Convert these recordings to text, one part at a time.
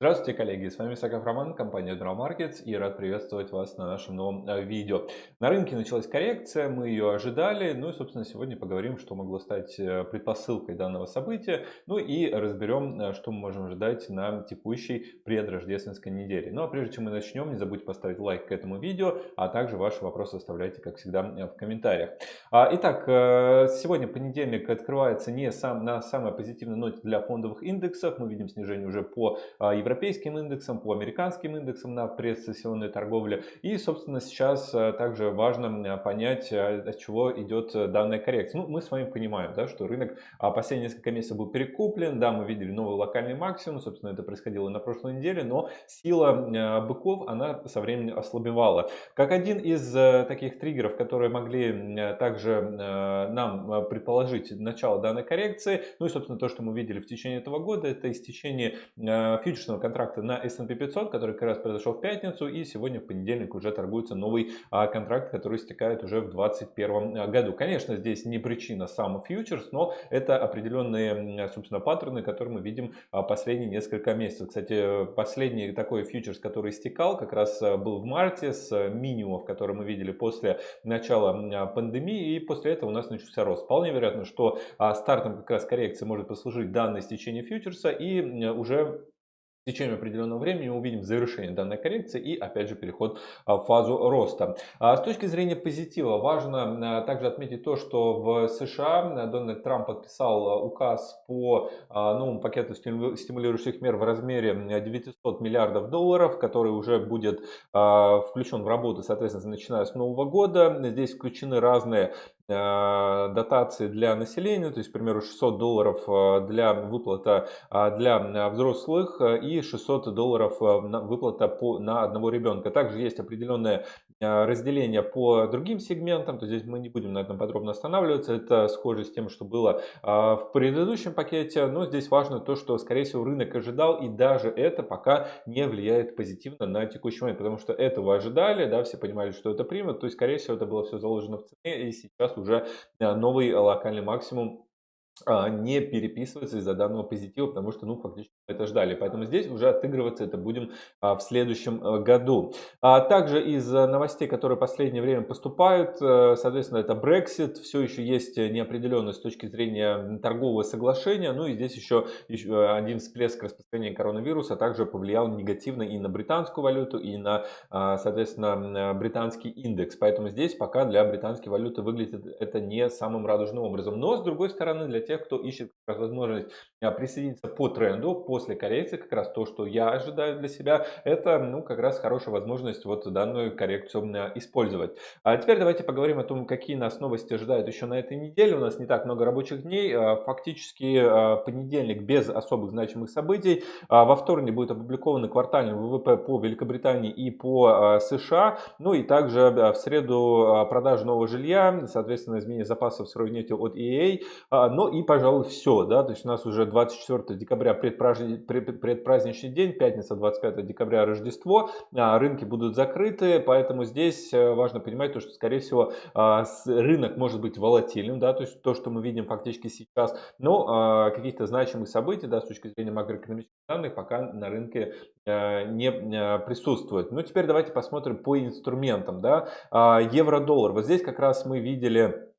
Здравствуйте, коллеги! С вами Саков Роман, компания Drum Markets и рад приветствовать вас на нашем новом э, видео. На рынке началась коррекция, мы ее ожидали, ну и собственно сегодня поговорим, что могло стать э, предпосылкой данного события, ну и разберем, э, что мы можем ожидать на текущей предрождественской неделе. Ну а прежде чем мы начнем, не забудьте поставить лайк к этому видео, а также ваши вопросы оставляйте, как всегда, в комментариях. А, итак, сегодня понедельник открывается не сам, на самой позитивной ноте для фондовых индексов, мы видим снижение уже по европейским индексам, по американским индексам на предсессионной торговле. И, собственно, сейчас э, также важно э, понять, э, от чего идет данная коррекция. Ну, мы с вами понимаем, да, что рынок а, последние несколько месяцев был перекуплен, да, мы видели новый локальный максимум, собственно, это происходило на прошлой неделе, но сила быков, она со временем ослабевала. Как один из таких триггеров, которые могли также нам предположить начало данной коррекции, ну и, собственно, то, что мы видели в течение этого года, это истечение фьючерсного контракта на S&P 500, который как раз произошел в пятницу, и сегодня в понедельник уже торгуется новый а, контракт, который истекает уже в 2021 а, году. Конечно, здесь не причина сам фьючерс, но это определенные, собственно, паттерны, которые мы видим а, последние несколько месяцев. Кстати, последний такой фьючерс, который истекал, как раз был в марте с минимумов, которые мы видели после начала пандемии, и после этого у нас начался рост. Вполне вероятно, что стартом как раз коррекции может послужить данное стечение фьючерса, и уже в течение определенного времени мы увидим завершение данной коррекции и опять же переход а, в фазу роста. А, с точки зрения позитива важно а, также отметить то, что в США Дональд Трамп подписал указ по новому пакету стимулирующих мер в размере 900 миллиардов долларов, который уже будет включен в работу, соответственно, начиная с нового года. Здесь включены разные дотации для населения, то есть, к примеру, 600 долларов э, для выплата э, для взрослых и 600 долларов выплата по, на одного ребенка. Также есть определенное разделение по другим сегментам, то здесь мы не будем на этом подробно останавливаться, это схоже с тем, что было в предыдущем пакете, но здесь важно то, что, скорее всего, рынок ожидал, и даже это пока не влияет позитивно на текущий момент, потому что этого ожидали, да, все понимали, что это примут, то есть, скорее всего, это было все заложено в цене, и сейчас уже э, новый локальный максимум не переписывается из-за данного позитива, потому что, ну, фактически это ждали. Поэтому здесь уже отыгрываться это будем а, в следующем э, году. А также из новостей, которые в последнее время поступают, э, соответственно, это Brexit, все еще есть неопределенность с точки зрения торгового соглашения, ну и здесь еще, еще один всплеск распространения коронавируса также повлиял негативно и на британскую валюту, и на, а, соответственно, британский индекс. Поэтому здесь пока для британской валюты выглядит это не самым радужным образом. Но, с другой стороны, для тех, кто ищет возможность а, присоединиться по тренду после коррекции, как раз то, что я ожидаю для себя, это ну, как раз хорошая возможность вот данную коррекцию а, использовать. А теперь давайте поговорим о том, какие нас новости ожидают еще на этой неделе. У нас не так много рабочих дней, а, фактически понедельник без особых значимых событий. Во вторник будет опубликованы квартальный ВВП по Великобритании и по США. Ну и также в среду продажа нового жилья, соответственно, изменение запасов сырой нефти от EA. Но и, пожалуй, все. Да? То есть у нас уже 24 декабря предпраздничный день, пятница 25 декабря Рождество, а, рынки будут закрыты, поэтому здесь э, важно понимать, то, что, скорее всего, а, рынок может быть волатильным, да, то есть то, что мы видим фактически сейчас, но а, каких-то значимых событий, да, с точки зрения макроэкономических данных, пока на рынке э, не э, присутствует. Ну, теперь давайте посмотрим по инструментам, да, евро-доллар. Вот здесь как раз мы видели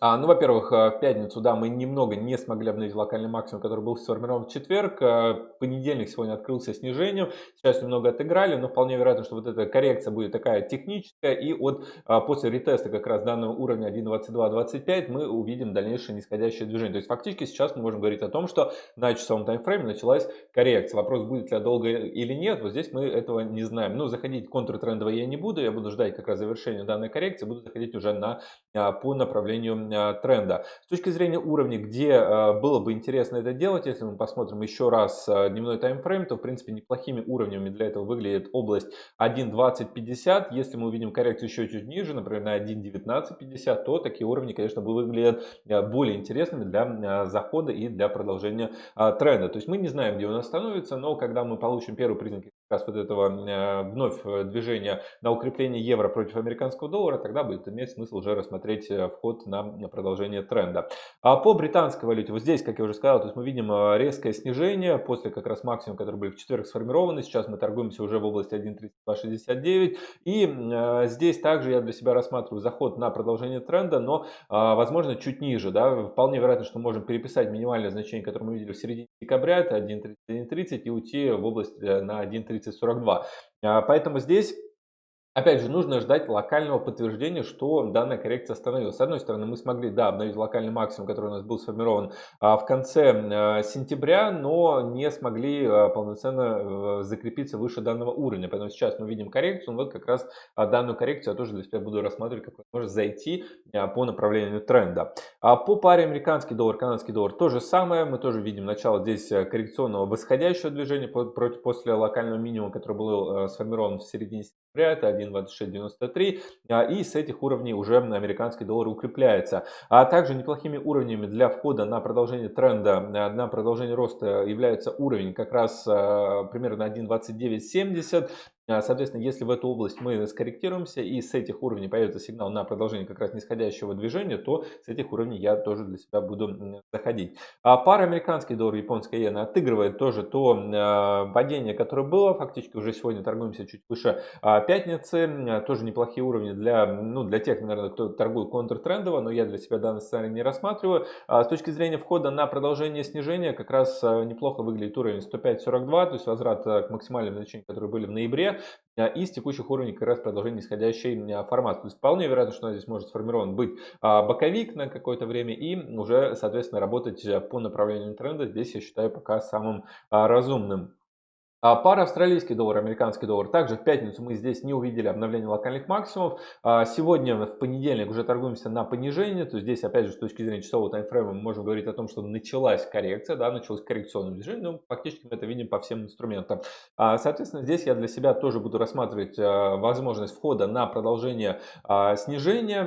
а, ну, во-первых, э, в пятницу, да, мы немного не смогли обновить локальный максимум, который был сформирован в четверг. Э, понедельник сегодня открылся снижением. Сейчас немного отыграли, но вполне вероятно, что вот эта коррекция будет такая техническая. И вот а, после ретеста как раз данного уровня 1.2225 мы увидим дальнейшее нисходящее движение. То есть фактически сейчас мы можем говорить о том, что на часовом таймфрейме началась коррекция. Вопрос, будет ли долго или нет, вот здесь мы этого не знаем. Но заходить контртрендово я не буду, я буду ждать как раз завершения данной коррекции, буду заходить уже на, а, по направлению Э, тренда. С точки зрения уровня, где э, было бы интересно это делать, если мы посмотрим еще раз э, дневной таймфрейм, то в принципе неплохими уровнями для этого выглядит область 1.2050. Если мы увидим коррекцию еще чуть ниже, например на 1.1950, то такие уровни, конечно, выглядят более интересными для захода и для продолжения тренда. То есть мы не знаем, где он остановится, но когда мы получим первые признаки раз вот этого э, вновь э, движения на укрепление евро против американского доллара, тогда будет иметь смысл уже рассмотреть э, вход на продолжение тренда. А по британской валюте, вот здесь, как я уже сказал, то есть мы видим резкое снижение после как раз максимума, который были в четверг сформированы. Сейчас мы торгуемся уже в области 1.3269. И здесь также я для себя рассматриваю заход на продолжение тренда, но возможно чуть ниже. Да? Вполне вероятно, что можем переписать минимальное значение, которое мы видели в середине декабря, это 1.3130 и уйти в область на 1.30 3042. А, поэтому здесь Опять же, нужно ждать локального подтверждения, что данная коррекция остановилась. С одной стороны, мы смогли, да, обновить локальный максимум, который у нас был сформирован а, в конце а, сентября, но не смогли а, полноценно закрепиться выше данного уровня. Поэтому сейчас мы видим коррекцию, вот как раз данную коррекцию я тоже для себя буду рассматривать, как возможность зайти по направлению тренда. По паре американский доллар, канадский доллар то же самое. Мы тоже видим начало здесь коррекционного восходящего движения после локального минимума, который был сформирован в середине Это 1.2693. А, и с этих уровней уже американский доллар укрепляется. А также неплохими уровнями для входа на продолжение тренда, а, на продолжение роста является уровень как раз а, примерно 1.2970. А, соответственно, если в эту область мы скорректируемся и с этих уровней появится сигнал на продолжение как раз нисходящего движения, то с этих уровней я тоже для себя буду заходить. А пара американский доллар, японская иена отыгрывает тоже то а, падение, которое было. Фактически уже сегодня торгуемся чуть выше а, пятницы. Тоже неплохие уровни для, ну, для тех, наверное, кто торгует контртрендово, но я для себя данный сценарий не рассматриваю. С точки зрения входа на продолжение снижения как раз неплохо выглядит уровень 105.42, то есть возврат к максимальным значениям, которые были в ноябре. А, из текущих уровней как раз продолжение нисходящей а, формации. То есть вполне вероятно, что здесь может сформирован быть а, боковик на какое-то время и уже, соответственно, работать по направлению тренда. Здесь я считаю пока самым разумным. А пара австралийский доллар, американский доллар. Также в пятницу мы здесь не увидели обновления локальных максимумов. А сегодня в понедельник уже торгуемся на понижение. То есть здесь опять же с точки зрения часового таймфрейма мы можем говорить о том, что началась коррекция, да, началось коррекционное движение. Но фактически мы это видим по всем инструментам. А, соответственно, здесь я для себя тоже буду рассматривать возможность входа на продолжение снижения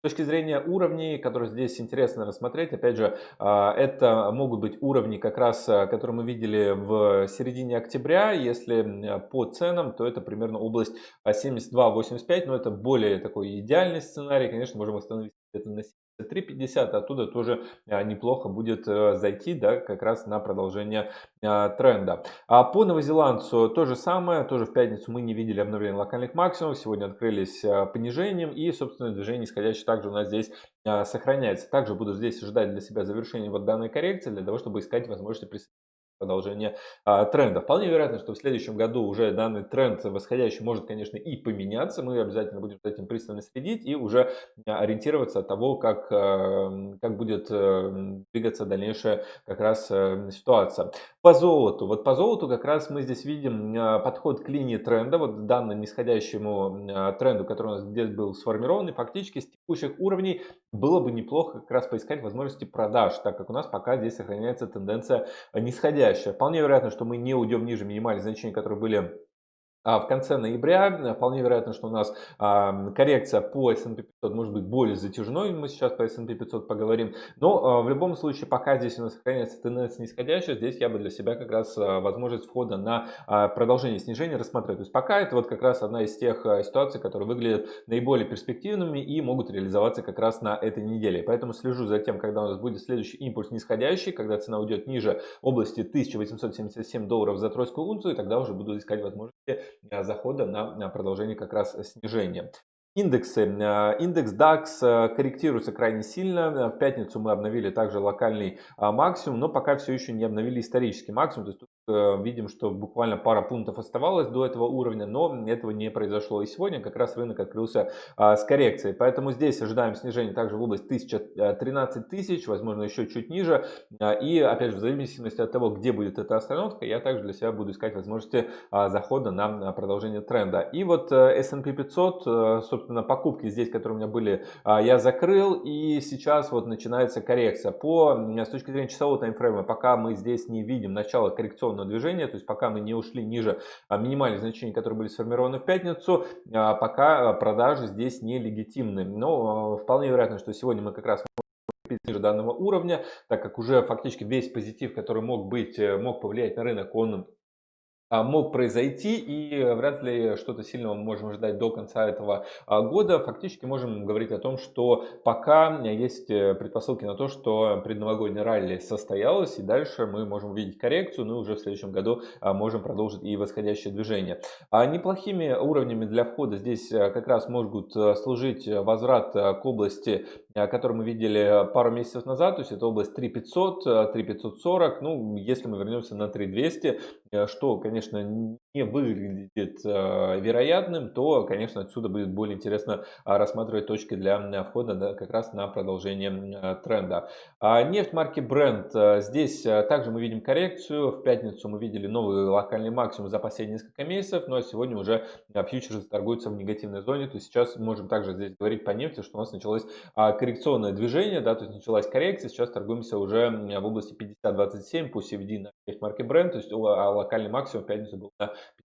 с точки зрения уровней, которые здесь интересно рассмотреть, опять же, а, это могут быть уровни, как раз, а, которые мы видели в середине октября. Если по ценам, то это примерно область 72-85, но это более такой идеальный сценарий. Конечно, можем остановиться где-то на 3.50 оттуда тоже а, неплохо будет э, зайти, да, как раз на продолжение а, тренда. А по новозеландцу то же самое, тоже в пятницу мы не видели обновления локальных максимумов, сегодня открылись понижением и, собственно, движение нисходящее также у нас здесь сохраняется. Также буду здесь ждать для себя завершения вот данной коррекции, для того, чтобы искать возможности присоединения продолжение а, тренда. Вполне вероятно, что в следующем году уже данный тренд восходящий может, конечно, и поменяться. Мы обязательно будем за этим пристально следить и уже ориентироваться от того, как, а, как будет а, двигаться дальнейшая как раз а, ситуация. По золоту. Вот по золоту как раз мы здесь видим а, подход к линии тренда, вот данному нисходящему а, тренду, который у нас здесь был сформирован. И фактически с текущих уровней было бы неплохо как раз поискать возможности продаж, так как у нас пока здесь сохраняется тенденция нисходящая нисходящая. Вполне вероятно, что мы не уйдем ниже минимальных значений, которые были в конце ноября вполне вероятно, что у нас коррекция по S&P 500 может быть более затяжной, мы сейчас по S&P 500 поговорим, но а, в любом случае, пока здесь у нас сохраняется тенденция нисходящая, здесь я бы для себя как раз а, возможность входа на продолжение снижения рассмотрел. То есть пока это вот как раз одна из тех ситуаций, которые выглядят наиболее перспективными и могут реализоваться как раз на этой неделе. Поэтому слежу за тем, когда у нас будет следующий импульс нисходящий, когда цена уйдет ниже области 1877 долларов за тройскую унцию, и тогда уже буду искать возможности захода на продолжение как раз снижения. Индексы. Э, индекс DAX э, корректируется крайне сильно. В пятницу мы обновили также локальный а, максимум, но пока все еще не обновили исторический максимум. То есть э, видим, что буквально пара пунктов оставалось до этого уровня, но этого не произошло. И сегодня как раз рынок открылся а, с коррекцией. Поэтому здесь ожидаем снижения также в область 1013 тысяч, возможно еще чуть ниже. А, и опять же, в зависимости от того, где будет эта остановка, я также для себя буду искать возможности захода на продолжение тренда. И вот S&P 500, собственно, покупки здесь, которые у меня были, а, я закрыл. И сейчас вот начинается коррекция. По, с точки зрения часового таймфрейма, пока мы здесь не видим начала коррекционного движения, то есть пока мы не ушли ниже а, минимальных значений, которые были сформированы в пятницу, а, пока продажи здесь не легитимны. Но вполне вероятно, что сегодня мы как раз ниже данного уровня, так как уже фактически весь позитив, который мог быть, э, мог повлиять на рынок, он а, мог произойти, и вряд ли что-то сильного мы можем ждать до конца этого а, года. Фактически можем говорить о том, что пока есть э, предпосылки на то, что предновогоднее ралли состоялось, и дальше мы можем увидеть коррекцию, ну и уже в следующем году а, можем продолжить и восходящее движение. Неплохими уровнями для входа здесь э, как раз могут э, служить возврат к области, которую мы видели пару месяцев назад, то есть это область 3500, 3540, ну если мы вернемся на 3200, что, конечно, не выглядит э, вероятным, то, конечно, отсюда будет более интересно а, рассматривать точки для входа да, как раз на продолжение э, тренда. А нефть марки Brent. Здесь также мы видим коррекцию. В пятницу мы видели новый локальный максимум за последние несколько месяцев, но сегодня уже фьючерсы торгуются в негативной зоне. То есть сейчас можем также здесь говорить по нефти, что у нас началось а, коррекционное движение, да, то есть началась коррекция. Сейчас торгуемся уже в области 50-27 по CVD на нефть марки Brent, то есть локальный максимум пятницу был на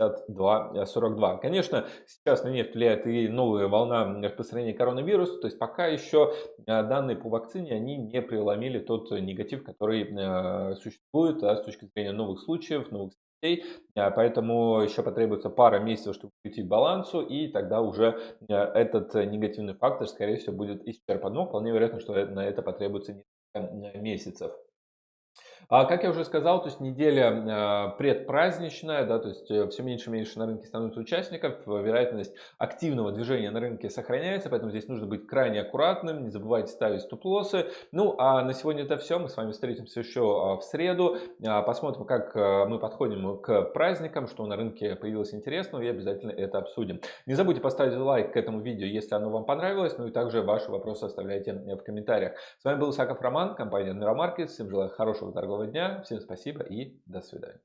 52-42. Конечно, сейчас на нефть влияет и новая волна распространения коронавируса, то есть пока еще э, данные по вакцине, они не преломили тот негатив, который э, существует а с точки зрения новых случаев, новых смертей, э, поэтому еще потребуется пара месяцев, чтобы прийти к балансу, и тогда уже этот негативный фактор, скорее всего, будет исчерпан. Но вполне вероятно, что на это потребуется несколько месяцев. А как я уже сказал, то есть неделя а, предпраздничная, да, то есть э, все меньше и меньше на рынке становится участников, вероятность активного движения на рынке сохраняется, поэтому здесь нужно быть крайне аккуратным, не забывайте ставить стоп-лоссы. Ну а на сегодня это все, мы с вами встретимся еще в среду, а, посмотрим, как мы подходим к праздникам, что на рынке появилось интересного и обязательно это обсудим. Не забудьте поставить лайк к этому видео, если оно вам понравилось, ну и также ваши вопросы оставляйте в комментариях. С вами был Исаков Роман, компания Neuromarkets, всем желаю хорошего торгового дня. Всем спасибо и до свидания.